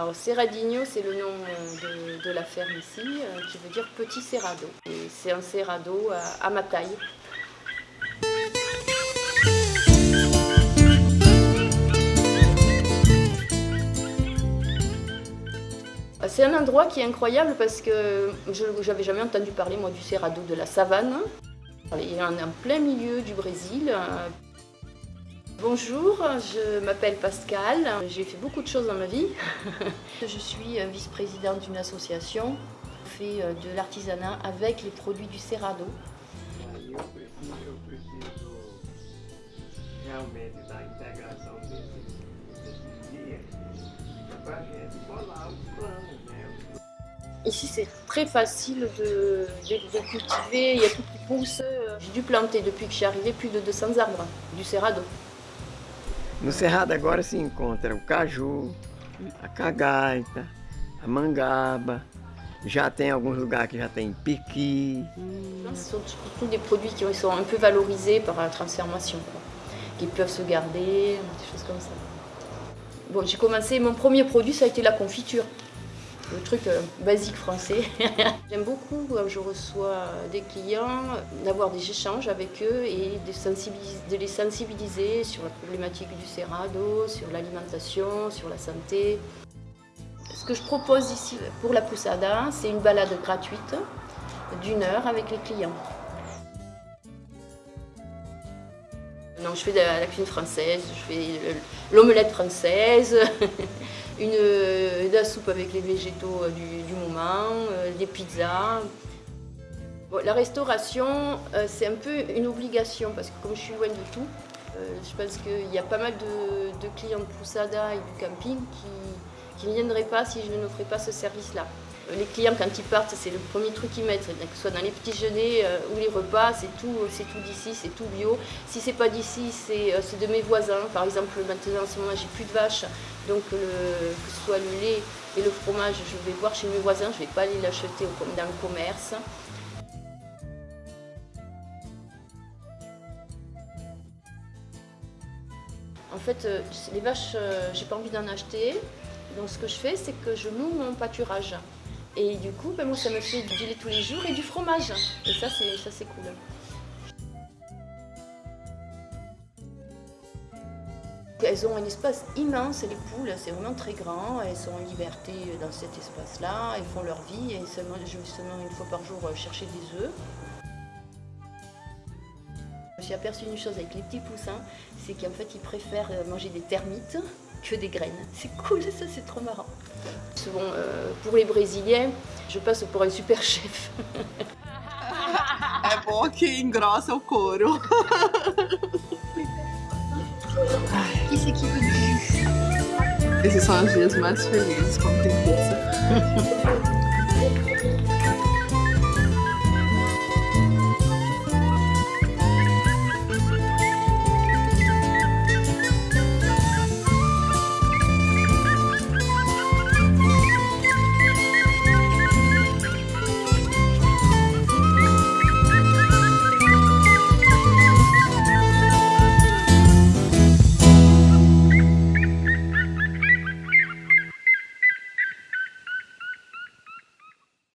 Alors Cerradinho, c'est le nom de, de, la ferme ici, euh, qui veut dire petit cerrado. C'est un cerrado à, à ma taille. C'est un endroit qui est incroyable parce que je n'avais jamais entendu parler du cerrado de la savane. Il est en plein milieu du Brésil. Bonjour, je m'appelle Pascal, j'ai fait beaucoup de choses dans ma vie. je suis vice-présidente d'une association qui fait euh, de l'artisanat avec les produits du Cerrado. Ici, c'est très facile de, de, cultiver, il y a tout qui pousse. J'ai dû planter depuis que je suis arrivée plus de 200 arbres du Cerrado. No Cerrado agora se encontra o caju, a cagaita, a mangaba, já tem alguns lugares que já tem piqui. Ce sont surtout des produits qui sont un peu valorisés par la transformation, quoi, qui peuvent se garder, des choses comme ça. Bon, j'ai commencé, mon premier produit ça a été la confiture le truc euh, basique français. J'aime beaucoup quand je reçois des clients, d'avoir des échanges avec eux et de, les sensibiliser sur la problématique du cerrado, sur l'alimentation, sur la santé. Ce que je propose ici pour la poussada, c'est une balade gratuite d'une heure avec les clients. Donc je fais de la cuisine française, je fais l'omelette française, une, de la soupe avec les végétaux euh, du, moment, euh, des pizzas. la restauration, euh, c'est un peu une obligation parce que comme je suis loin de tout, je pense qu'il y a pas mal de, clients de Poussada et du camping qui, qui ne viendraient pas si je n'offrais pas ce service-là. Les clients, quand ils partent, c'est le premier truc qu'ils mettent, que ce soit dans les petits jeûners ou les repas, c'est tout, d'ici, c'est tout bio. Si c'est pas d'ici, c'est de mes voisins. Par exemple, maintenant, en ce moment, j'ai plus de vaches, donc que ce soit le lait et le fromage, je vais voir chez mes voisins, je ne vais pas aller l'acheter dans le commerce. En fait, euh, les vaches, euh, j'ai pas envie d'en acheter. Donc ce que je fais, c'est que je noue mon pâturage. Et du coup, ben, moi, ça me fait du lait tous les jours et du fromage. Et ça, c'est cool. Elles ont un espace immense, les poules, c'est vraiment très grand. Elles sont en liberté dans cet espace-là, elles font leur vie et seulement, je seulement une fois par jour chercher des œufs. Je me suis aperçu une chose avec les petits poussins, c'est qu'en fait ils préfèrent manger des termites que des graines. C'est cool, ça c'est trop marrant. Bon, euh, pour les Brésiliens, je passe pour un super chef. é bom que engrossa o couro. Isso aqui foi Esses são os dias mais felizes quando tem pizza.